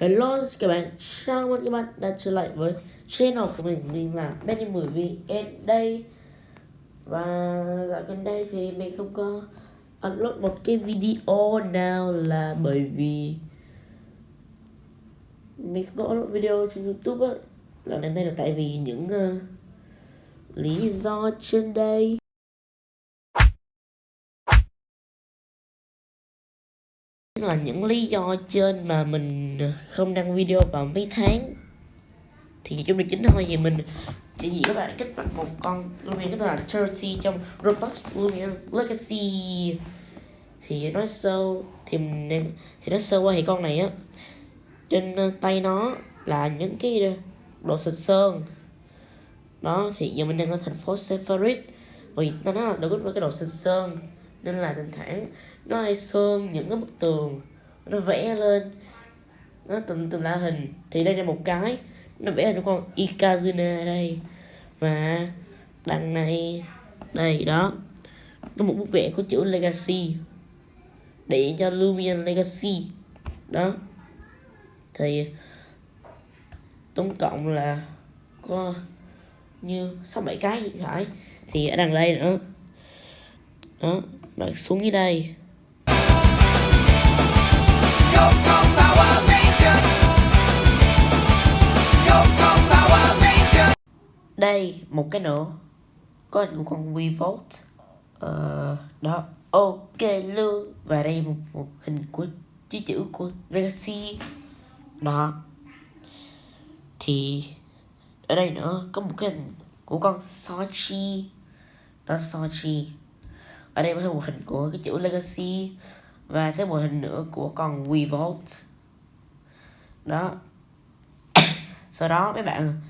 Hello các bạn, chào mừng các bạn đã trở lại với channel của mình. Mình là Benny 10 VN đây. Và dạo gần đây thì mình không có upload một cái video nào là bởi vì Mình không có upload video trên Youtube á. Lần này đây là tại vì những uh, lý do trên đây. Là những lý do trên mà mình không đăng video vào mấy tháng. Thì chúng mình chính thôi, thì mình chỉ chỉ các bạn cách đặt một con Lumion, cái tên là 30 trong Roblox Lumion Legacy. Thì nói sâu, thì mình thì nói sơ qua thì con này á, trên tay nó là những cái đồ xịt sơn. Đó, thì giờ mình đang ở thành phố Sefarid vì ta nói là được với cái đồ xịt sơn, nên là thỉnh thoảng nó hay sơn những cái bức tường, nó vẽ lên. Nó từng từng là hình. Thì đây là một cái, nó vẽ cho con Ikazuna đây. Và đằng này đây đó, có một bức vẽ của chữ Legacy. Để cho Lumion Legacy. Đó. Thì tổng cộng là có như sáu bảy cái gì phải. Thì ở đằng đây nữa. Đó bạn xuống dưới đây đây một cái nữa. Có hình của con Revolt ờ, đó. Ok luôn và đây một, một hình của chữ chữ của Legacy. Đó. Thì ở đây nữa có một cái hình của con Sochi. Đó Sochi. Ở đây có một hình của cái chữ Legacy và thêm một hình nữa của con Revolt đó. Sau đó mấy bạn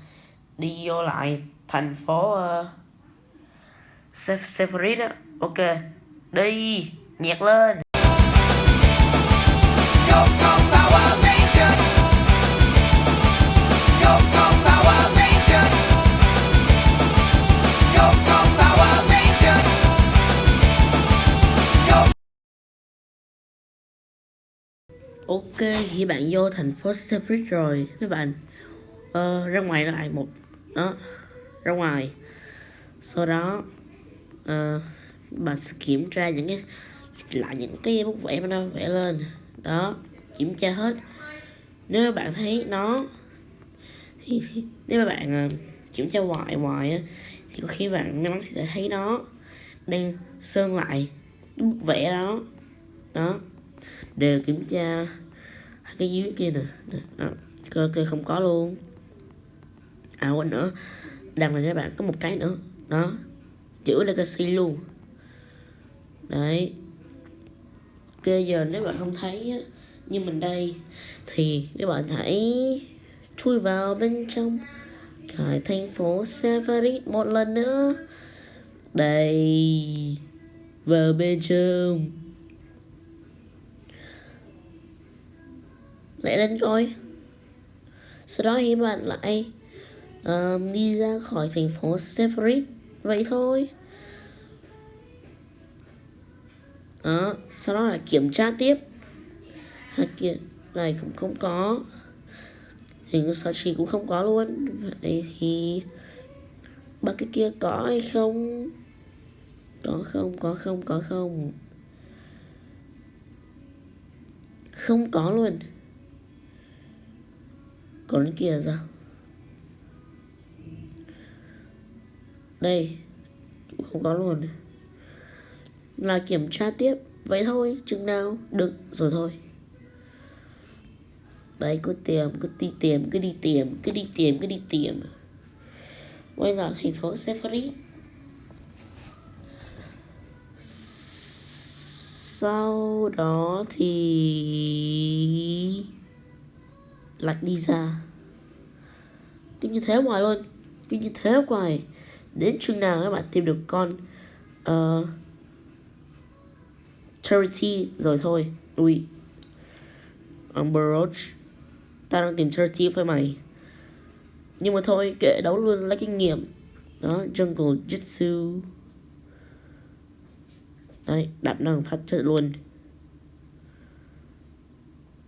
đi vô lại thành phố ờ, uh, Sephirid á. Ok đi nhạc lên. Ok, khi bạn vô thành phố Sephirid rồi các bạn. Ờ, ra ngoài lại một đó ra ngoài. Sau đó uh, bạn sẽ kiểm tra những cái lại những cái bút vẽ mà nó vẽ lên. Đó kiểm tra hết. Nếu bạn thấy nó thì, thì nếu mà bạn uh, kiểm tra hoài hoài thì có khi bạn may mắn sẽ thấy nó đang sơn lại bức vẽ đó. Đó đều kiểm tra cái dưới kia nè. Đó. Cơ kia không có luôn. À quên nữa. Đằng này các bạn, có một cái nữa. Đó. Chữ legacy luôn. Đấy. Kia giờ nếu bạn không thấy như mình đây, thì các bạn hãy chui vào bên trong. Cái thành phố Sefarit một lần nữa. Đây. Vào bên trong. Lại lên coi. Sau đó thì bạn lại um, đi ra khỏi thành phố Severit vậy thôi. Đó sau đó là kiểm tra tiếp. Hạt kia này cũng không có. Hình Sachi cũng không có luôn. Vậy thì ba cái kia có hay không? Có không có không có không? Không có luôn còn kia ra. Đây, không có luôn là kiểm tra tiếp. Vậy thôi, chừng nào? Được, rồi thôi. Đấy, cứ tìm cứ đi tìm cứ đi tìm cứ đi tìm cứ đi tìm quay vào thành phố Sephiri. Sau đó thì lại đi ra cứ như thế hoài luôn. Cứ như thế hoài. Đến chừng nào các bạn tìm được con uh, Charity rồi thôi. Ui. Umber Roach. Ta đang tìm Charity với mày. Nhưng mà thôi kệ đấu luôn. Lấy kinh nghiệm. Đó Jungle Jitsu. Đấy đạp năng phát chất luôn.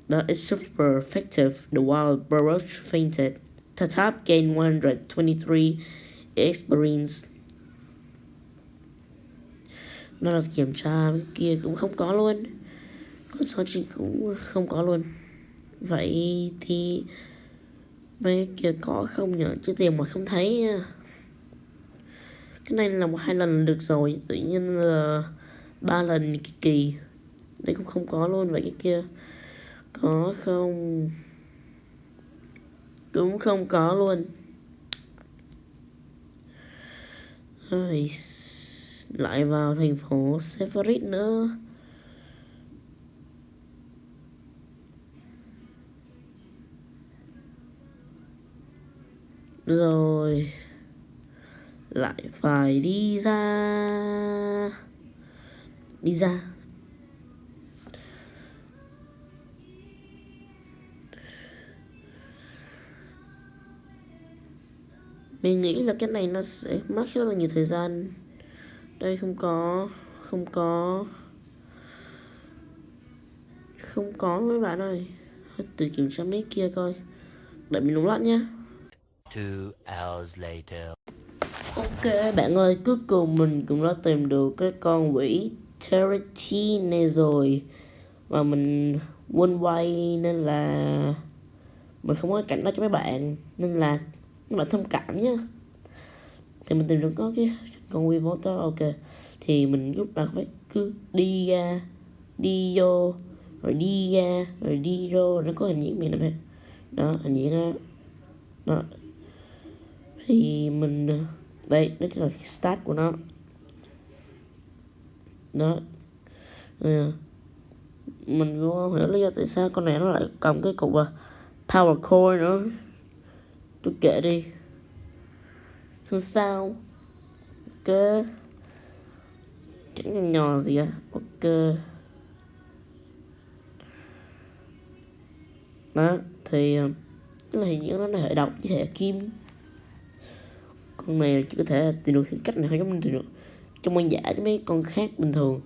Đó, is super effective. The wild Baruch fainted. Tatap gained 123 experience. Nó là kiểm tra cái kia cũng không có luôn. Con search cũng không có luôn. Vậy thì mấy kia có không nhở chứ tiền mà không thấy nha. cái này là một hai lần được rồi, tự nhiên là ba lần kỳ kỳ đây cũng không có luôn, vậy cái kia có không cũng không có luôn. Rồi, lại vào thành phố Severit nữa. Rồi lại phải đi ra. Đi ra. Mình nghĩ là cái này nó sẽ mất rất là nhiều thời gian. Đây không có không có không có mấy bạn ơi. Từ kiểm tra mấy kia coi. Đợi mình đúng Two hours later. Ok bạn ơi, cuối cùng mình cũng đã tìm được cái con quỷ Charity này rồi. Và mình quên quay nên là mình không có cảnh đó cho mấy bạn. Nên là các thông cảm nhá, Thì mình tìm được có cái con quy motor ok. Thì mình lúc nào phải cứ đi ra, đi vô, rồi đi ra, rồi đi vô Nó có hình diễn mình nè Đó, hình diễn đó Đó. Thì mình ờ, đây đó là cái start của nó. Đó. Ừ. mình cũng không hiểu lý do tại sao con này nó lại cầm cái cục ờ, power core nữa tôi kể đi. Không sao? Ok. Chẳng nhỏ nhỏ gì à? Ok. Đó thì uh, cái này như nó là hệ độc với hệ kim. Con này chỉ có thể tìm được cách này thôi giống tìm được trong quan giả với mấy con khác bình thường.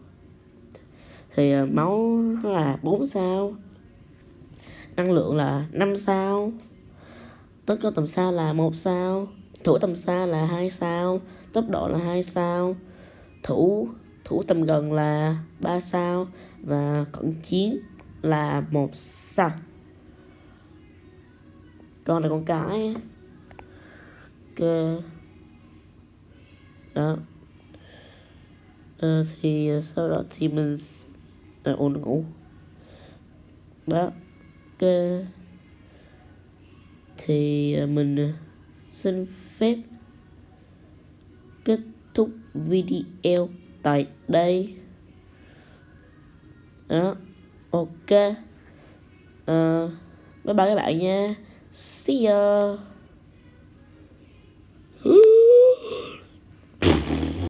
Thì ờ, máu là 4 sao. Năng lượng là 5 sao tất có tầm xa là một sao thủ tầm xa là hai sao tốc độ là hai sao. Thủ thủ tầm gần là 3 sao và cận chiến là một sao. Con là con cái ok. Đó. À, thì ờ, sau đó thì mình à, ôn ờ, ngủ. Đó. Ok thì à, mình à, xin phép kết thúc video tại đây. Đó ok. Uh, bye bye các bạn nha. See ya.